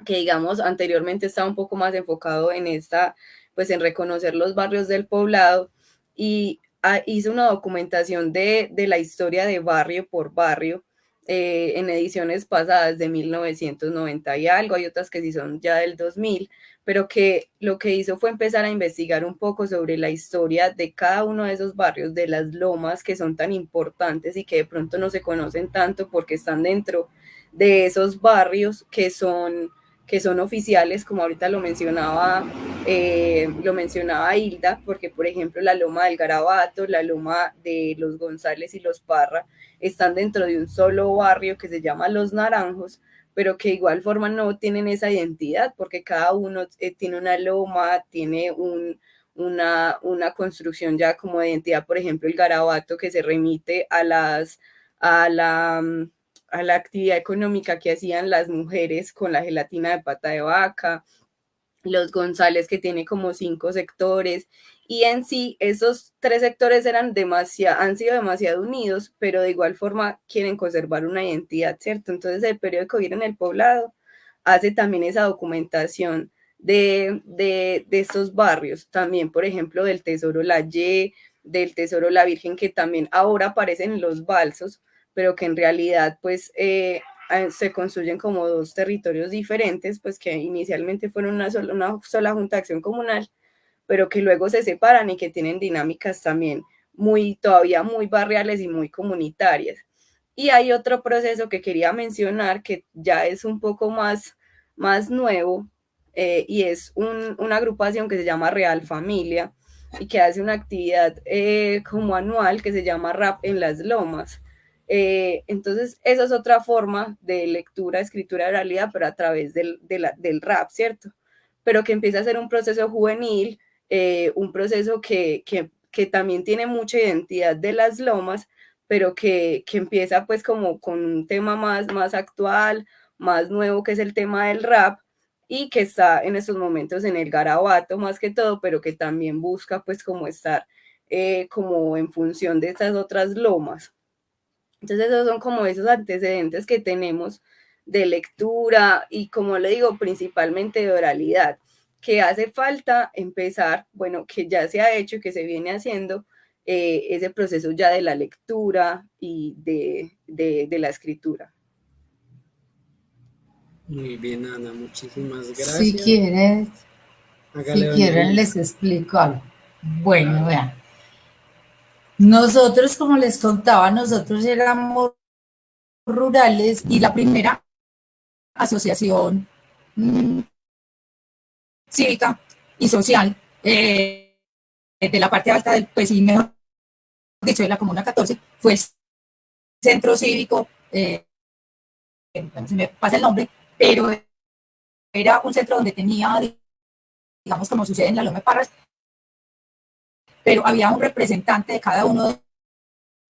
que digamos anteriormente estaba un poco más enfocado en esta, pues en reconocer los barrios del poblado y ah, hizo una documentación de, de, la historia de barrio por barrio eh, en ediciones pasadas de 1990 y algo, hay otras que sí son ya del 2000, pero que lo que hizo fue empezar a investigar un poco sobre la historia de cada uno de esos barrios, de las lomas que son tan importantes y que de pronto no se conocen tanto porque están dentro de esos barrios que son que son oficiales, como ahorita lo mencionaba, eh, lo mencionaba Hilda, porque por ejemplo la loma del Garabato, la loma de los González y los Parra están dentro de un solo barrio que se llama Los Naranjos, pero que igual forma no tienen esa identidad, porque cada uno eh, tiene una loma, tiene un, una, una construcción ya como de identidad, por ejemplo, el garabato que se remite a las, a la, a la actividad económica que hacían las mujeres con la gelatina de pata de vaca, los González que tiene como cinco sectores y en sí esos tres sectores eran demasiado, han sido demasiado unidos, pero de igual forma quieren conservar una identidad, ¿cierto? Entonces el periódico Vivir en el Poblado hace también esa documentación de, de, de, estos barrios, también por ejemplo del Tesoro La Y, del Tesoro La Virgen, que también ahora aparecen en los balsos, pero que en realidad pues eh, se construyen como dos territorios diferentes, pues que inicialmente fueron una sola, una sola junta de acción comunal pero que luego se separan y que tienen dinámicas también muy, todavía muy barriales y muy comunitarias. Y hay otro proceso que quería mencionar que ya es un poco más, más nuevo eh, y es una agrupación que se llama Real Familia y que hace una actividad eh, como anual que se llama Rap en las Lomas. Eh, entonces, esa es otra forma de lectura, escritura de realidad, pero a través del, rap, ¿cierto? Pero que empieza a ser un proceso juvenil eh, un proceso que, también tiene mucha identidad de las lomas, pero que, empieza pues como con un tema más, más actual, más nuevo, que es el tema del rap, y que está en estos momentos en el garabato más que todo, pero que también busca pues como estar eh, como en función de estas otras lomas. Entonces esos son como esos antecedentes que tenemos de lectura y como le digo, principalmente de oralidad que hace falta empezar, bueno, que ya se ha hecho y que se viene haciendo eh, ese proceso ya de la lectura y de, de, la escritura. Muy bien, Ana, muchísimas gracias. Si quieres, si quieren les explico algo. Bueno, vean. Nosotros, como les contaba, nosotros éramos rurales y la primera asociación mm, cívica y social eh, de la parte alta del, pues y mejor dicho, de la Comuna 14, fue el centro cívico, eh, se me pasa el nombre, pero era un centro donde tenía, digamos como sucede en la Loma de Parras, pero había un representante de cada uno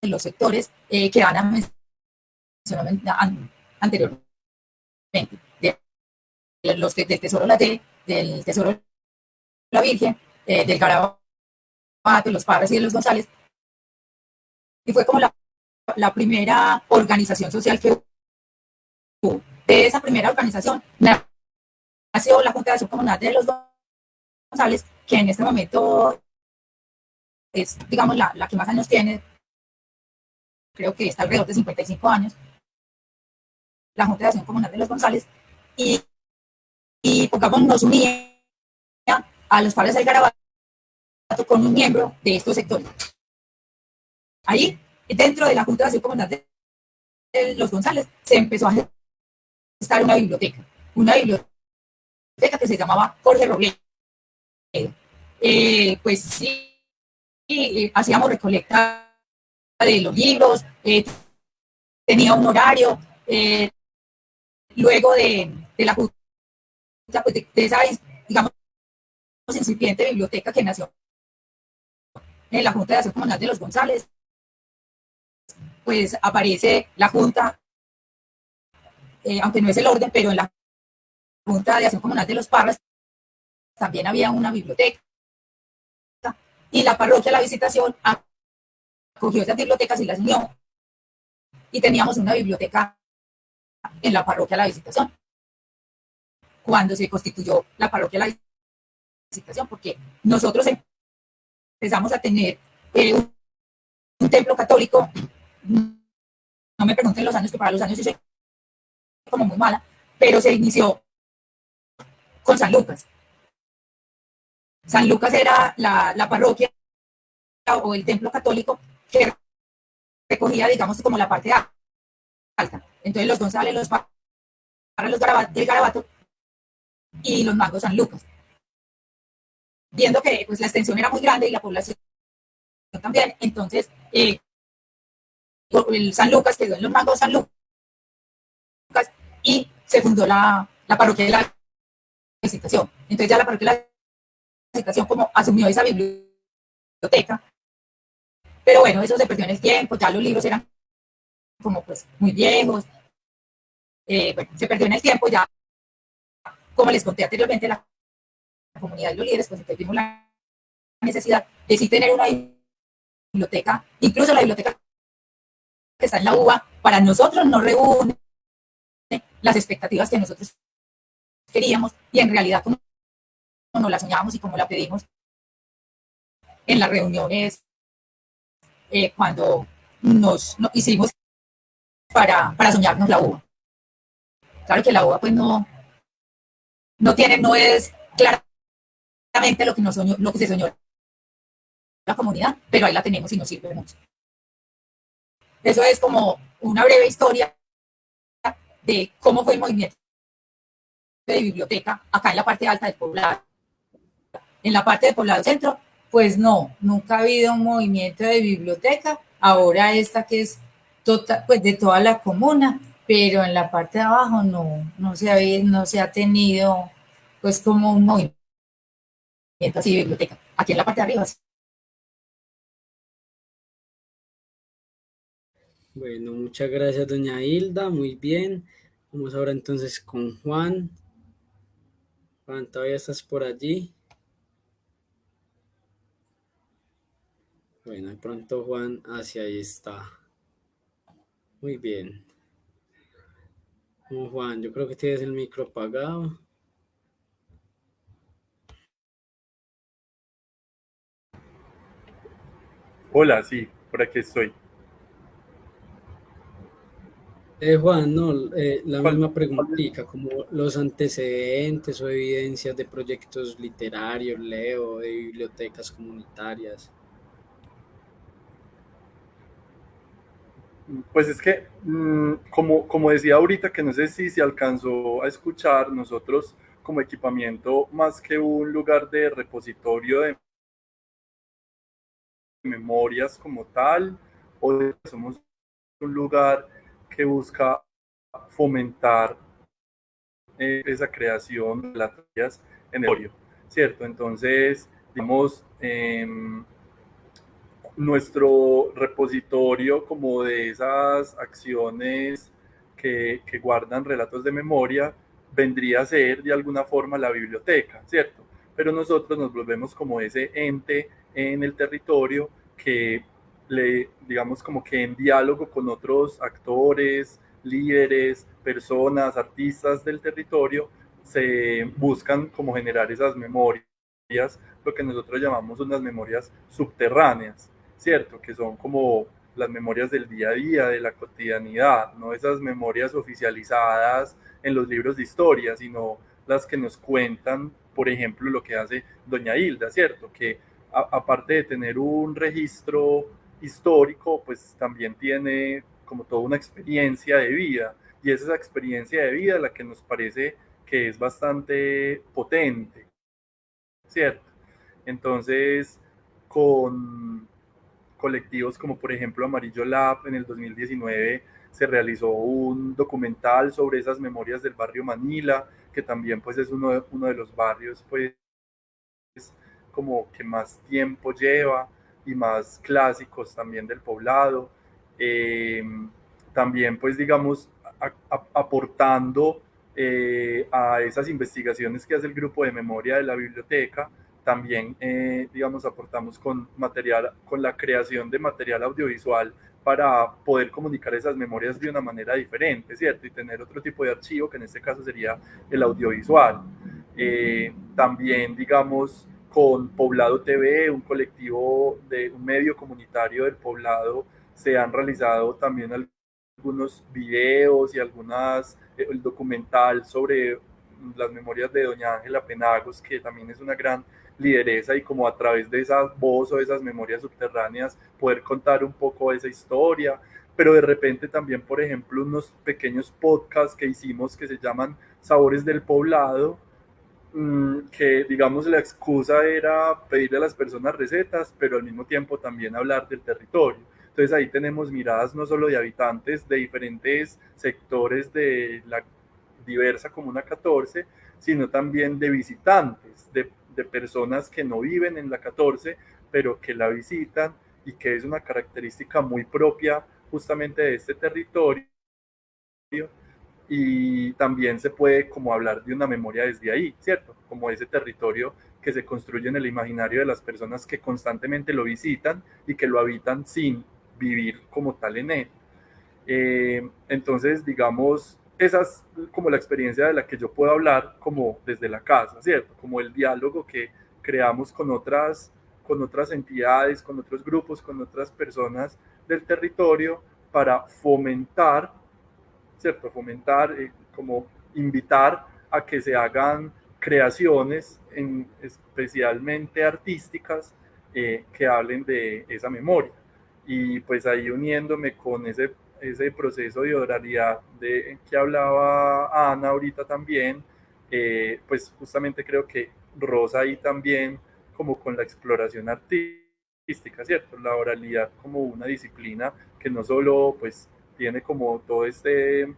de los sectores eh, que Ana mencionó anteriormente, de, los del Tesoro La D, del Tesoro La Virgen, eh, del Garabato, de los Parras y de los González, y fue como la, la primera organización social que hubo. De esa primera organización nació la Junta de Comunal de los González, que en este momento es, digamos, la, la que más años tiene, creo que está alrededor de 55 años, la Junta de Acción Comunal de los González, y, y pongamos, nos unía a los padres del Garabato con un miembro de estos sectores. Ahí, dentro de la Junta de Acción Comunal de los González, se empezó a estar una biblioteca, una biblioteca que se llamaba Jorge Robledo. Eh, pues sí, y hacíamos recolecta de los libros, eh, tenía un horario, eh, luego de, de la pues de, de, esa, digamos, incipiente biblioteca que nació en la Junta de Acción Comunal de los González, pues aparece la Junta, eh, aunque no es el orden, pero en la Junta de Acción Comunal de los Parras también había una biblioteca y la parroquia La Visitación acogió esas bibliotecas y las unió. Y teníamos una biblioteca en la parroquia La Visitación. Cuando se constituyó la parroquia La Visitación, porque nosotros empezamos a tener eh, un, templo católico. No me pregunten los años, que para los años soy como muy mala, pero se inició con San Lucas. San Lucas era la, parroquia o el templo católico que recogía, digamos, como la parte alta. Entonces los González, los para los garabatos, del Garabato y los magos San Lucas. Viendo que pues, la extensión era muy grande y la población también, entonces eh, el San Lucas quedó en los magos San Lucas y se fundó la, la parroquia de la visitación. Entonces ya la parroquia de la situación como asumió esa biblioteca. Pero bueno, eso se perdió en el tiempo, ya los libros eran como pues muy viejos. Eh, bueno, se perdió en el tiempo ya. Como les conté anteriormente, la comunidad de los líderes, pues tuvimos la necesidad de sí tener una biblioteca, incluso la biblioteca que está en la UBA, para nosotros no reúne las expectativas que nosotros queríamos y en realidad como no la soñamos y como la pedimos en las reuniones eh, cuando nos, hicimos para, para soñarnos la uva. Claro que la uva pues no, no tiene, no es claramente lo que, nos soñó, lo que se soñó la comunidad, pero ahí la tenemos y nos sirve mucho. Eso es como una breve historia de cómo fue el movimiento de biblioteca acá en la parte alta del poblado en la parte de poblado centro, pues no, nunca ha habido un movimiento de biblioteca. Ahora esta que es total, pues de toda la comuna, pero en la parte de abajo no, no se ha, no se ha tenido pues como un movimiento de biblioteca. Aquí en la parte de arriba. Bueno, muchas gracias, doña Hilda. Muy bien. Vamos ahora entonces con Juan. Juan, todavía estás por allí. Bueno, de pronto Juan hacia ahí está. Muy bien. Juan, yo creo que tienes el micro apagado. Hola, sí, por aquí estoy. Eh, Juan, no, eh, la misma preguntita, como los antecedentes o evidencias de proyectos literarios, leo, de bibliotecas comunitarias. Pues es que, mm, como, como decía ahorita, que no sé si se alcanzó a escuchar, nosotros como equipamiento, más que un lugar de repositorio de memorias como tal, o somos un lugar que busca fomentar eh, esa creación de las en el ¿cierto? Entonces, digamos, em, nuestro repositorio como de esas acciones que, que, guardan relatos de memoria vendría a ser de alguna forma la biblioteca, ¿cierto? Pero nosotros nos volvemos como ese ente en el territorio que le, digamos, como que en diálogo con otros actores, líderes, personas, artistas del territorio, se buscan como generar esas memorias, lo que nosotros llamamos unas memorias subterráneas, ¿cierto? Que son como las memorias del día a día, de la cotidianidad, no esas memorias oficializadas en los libros de historia, sino las que nos cuentan, por ejemplo, lo que hace Doña Hilda, ¿cierto? Que aparte de tener un registro histórico, pues también tiene como toda una experiencia de vida, y es esa experiencia de vida la que nos parece que es bastante potente, ¿cierto? Entonces, con colectivos como por ejemplo Amarillo Lab en el 2019 se realizó un documental sobre esas memorias del barrio Manila, que también pues es uno de, uno de los barrios pues como que más tiempo lleva y más clásicos también del poblado. Eh, también pues digamos aportando eh, a esas investigaciones que hace el grupo de memoria de la biblioteca, también, eh, digamos, aportamos con material, con la creación de material audiovisual para poder comunicar esas memorias de una manera diferente, ¿cierto? Y tener otro tipo de archivo, que en este caso sería el audiovisual. Eh, también, digamos, con Poblado TV, un colectivo de un medio comunitario del Poblado, se han realizado también algunos videos y algunas, eh, el documental sobre las memorias de doña Ángela Penagos, que también es una gran lideresa y como a través de esa voz o de esas memorias subterráneas poder contar un poco esa historia, pero de repente también, por ejemplo, unos pequeños podcasts que hicimos que se llaman Sabores del Poblado, mm, que digamos la excusa era pedirle a las personas recetas, pero al mismo tiempo también hablar del territorio. Entonces ahí tenemos miradas no solo de habitantes de diferentes sectores de la diversa Comuna 14, sino también de visitantes, de, de personas que no viven en la 14, pero que la visitan y que es una característica muy propia justamente de este territorio y también se puede como hablar de una memoria desde ahí, ¿cierto? Como ese territorio que se construye en el imaginario de las personas que constantemente lo visitan y que lo habitan sin vivir como tal en él. Eh, entonces, digamos, esa es como la experiencia de la que yo puedo hablar como desde la casa, ¿cierto? Como el diálogo que creamos con otras, con otras entidades, con otros grupos, con otras personas del territorio para fomentar, ¿cierto? Fomentar, eh, como invitar a que se hagan creaciones, en, especialmente artísticas, eh, que hablen de esa memoria y pues ahí uniéndome con ese, ese proceso de oralidad de que hablaba Ana ahorita también, eh, pues justamente creo que Rosa ahí también como con la exploración artística, ¿cierto? La oralidad como una disciplina que no solo pues tiene como todo este,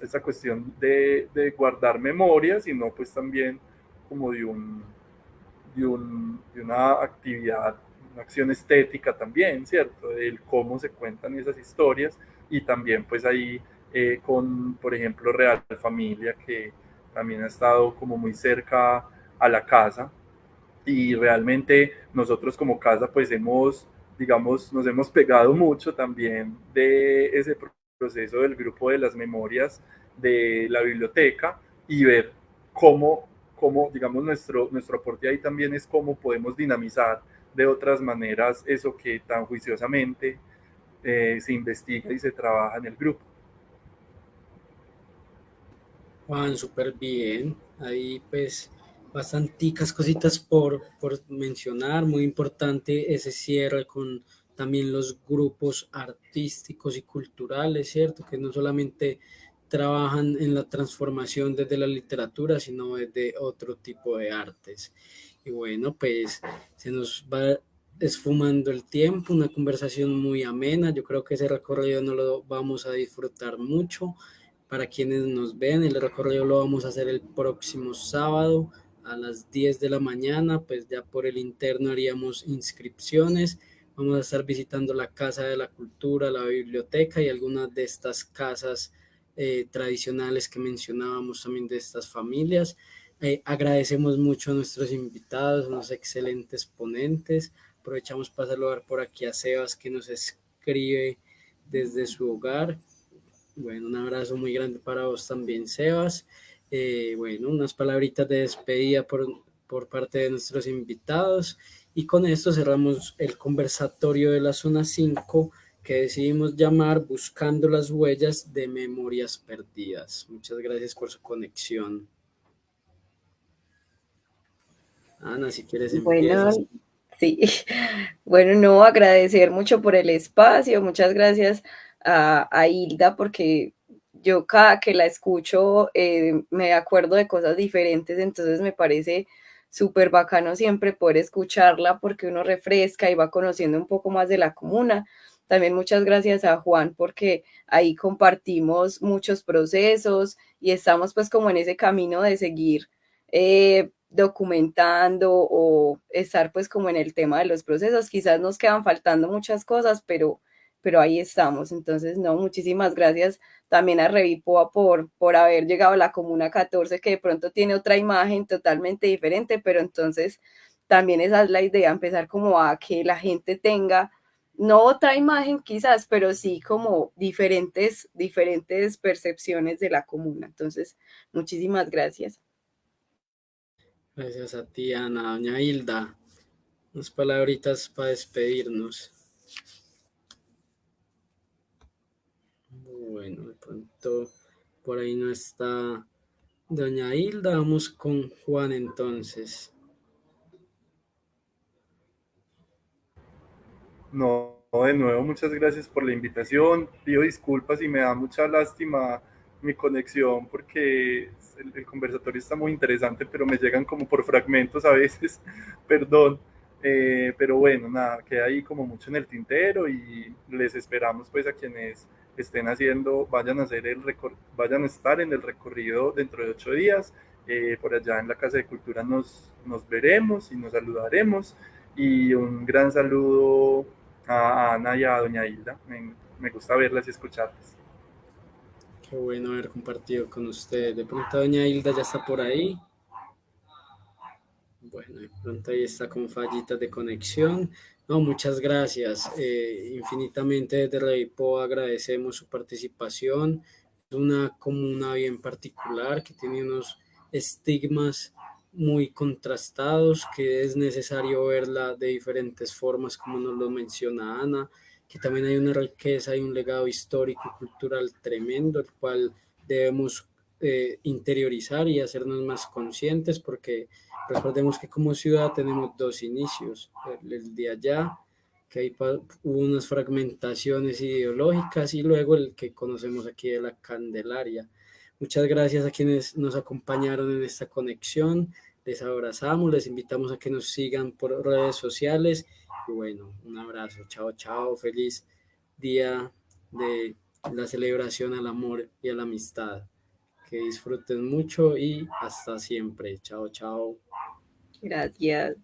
esta cuestión de, de guardar memoria, sino pues también como de un, de, un, de una actividad una acción estética también, ¿cierto? El cómo se cuentan esas historias y también pues ahí eh, con, por ejemplo, Real Familia, que también ha estado como muy cerca a la casa. Y realmente nosotros como casa pues hemos, digamos, nos hemos pegado mucho también de ese proceso del grupo de las memorias de la biblioteca y ver cómo, cómo digamos, nuestro, nuestro aporte ahí también es cómo podemos dinamizar de otras maneras eso que tan juiciosamente eh, se investiga y se trabaja en el grupo. Juan, súper bien. Ahí pues bastanticas cositas por, por mencionar. Muy importante ese cierre con también los grupos artísticos y culturales, ¿cierto? Que no solamente trabajan en la transformación desde la literatura, sino desde otro tipo de artes. Y bueno, pues se nos va esfumando el tiempo, una conversación muy amena. Yo creo que ese recorrido no lo vamos a disfrutar mucho. Para quienes nos ven, el recorrido lo vamos a hacer el próximo sábado a las 10 de la mañana, pues ya por el interno haríamos inscripciones. Vamos a estar visitando la Casa de la Cultura, la biblioteca y algunas de estas casas eh, tradicionales que mencionábamos también de estas familias. Eh, agradecemos mucho a nuestros invitados, unos excelentes ponentes. Aprovechamos para saludar por aquí a Sebas que nos escribe desde su hogar. Bueno, un abrazo muy grande para vos también, Sebas. Eh, bueno, unas palabritas de despedida por, por parte de nuestros invitados. Y con esto cerramos el conversatorio de la zona 5 que decidimos llamar Buscando las huellas de memorias perdidas. Muchas gracias por su conexión. Ana, si quieres empezar. Sí, *laughs* bueno, no, agradecer mucho por el espacio, muchas gracias a, Hilda porque yo cada que la escucho eh, me acuerdo de cosas diferentes, entonces me parece súper bacano siempre poder escucharla porque uno refresca y va conociendo un poco más de la comuna. También muchas gracias a Juan porque ahí compartimos muchos procesos y estamos pues como en ese camino de seguir eh, documentando o estar pues como en el tema de los procesos. Quizás nos quedan faltando muchas cosas, pero, pero ahí estamos. Entonces, no, muchísimas gracias también a Revipoa por, por haber llegado a la Comuna 14, que de pronto tiene otra imagen totalmente diferente, pero entonces también esa es la idea, empezar como a que la gente tenga no otra imagen quizás, pero sí como diferentes, diferentes percepciones de la comuna. Entonces, muchísimas gracias. Gracias a ti, Ana. Doña Hilda, unas palabritas para despedirnos. Bueno, de pronto por ahí no está Doña Hilda. Vamos con Juan entonces. No, de nuevo, muchas gracias por la invitación. Pido disculpas y me da mucha lástima mi conexión porque el, conversatorio está muy interesante, pero me llegan como por fragmentos a veces, *laughs* perdón. Eh, pero bueno, nada, queda ahí como mucho en el tintero y les esperamos pues a quienes estén haciendo, vayan a hacer el vayan a estar en el recorrido dentro de ocho días. Eh, por allá en la Casa de Cultura nos, nos veremos y nos saludaremos. Y un gran saludo a Ana y a Doña Hilda. Me, me gusta verlas y escucharlas. Qué bueno haber compartido con ustedes. De pronto doña Hilda ya está por ahí. Bueno, de pronto ahí está con fallitas de conexión. No, muchas gracias. Eh, infinitamente desde Reipo agradecemos su participación. Es una comuna bien particular que tiene unos estigmas muy contrastados, que es necesario verla de diferentes formas, como nos lo menciona Ana que también hay una riqueza y un legado histórico y cultural tremendo, el cual debemos eh, interiorizar y hacernos más conscientes, porque recordemos que como ciudad tenemos dos inicios, el, de allá, que hay hubo unas fragmentaciones ideológicas, y luego el que conocemos aquí de la Candelaria. Muchas gracias a quienes nos acompañaron en esta conexión. Les abrazamos, les invitamos a que nos sigan por redes sociales bueno, un abrazo, chao, chao, feliz día de la celebración al amor y a la amistad. Que disfruten mucho y hasta siempre. Chao, chao. Gracias.